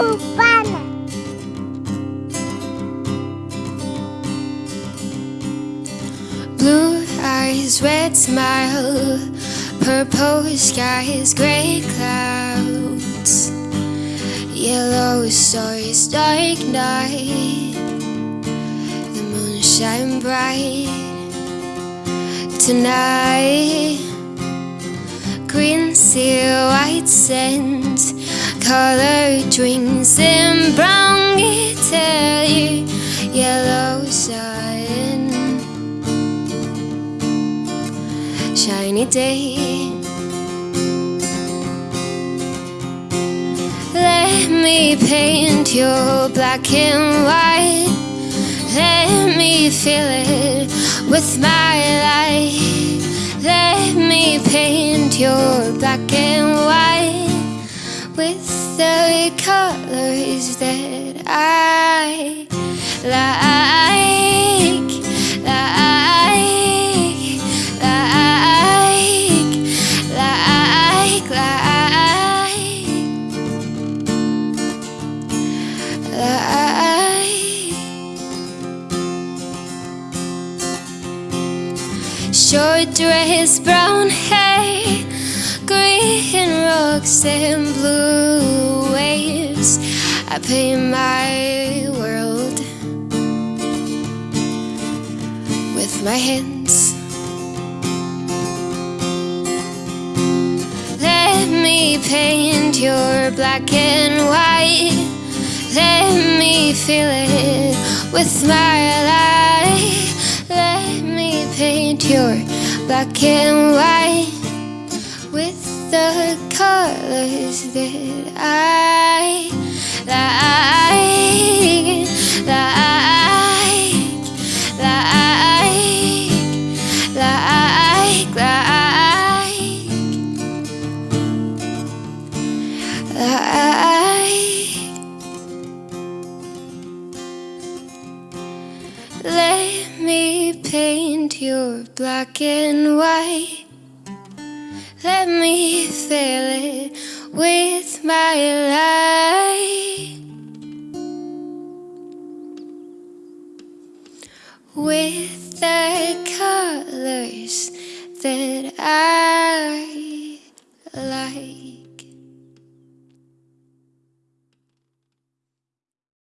Urbana. Blue eyes, red smile, purple skies, gray clouds, yellow stars, dark night. The moon shine bright tonight. Green seal, white sand, color drinks in brown guitar, yellow sun, shiny day. Let me paint your black and white. Let me fill it with my light. Let me paint your black and white with the colors that I like, like, like, like, like. like. Short dress, brown hair, green and blue waves. I paint my world with my hands. Let me paint your black and white. Let me fill it with my light. Let me paint your black and white with the colors that I like, like, like, like, like. like. Let me paint your black and white. Let me fill it with my light. With the colors that I like.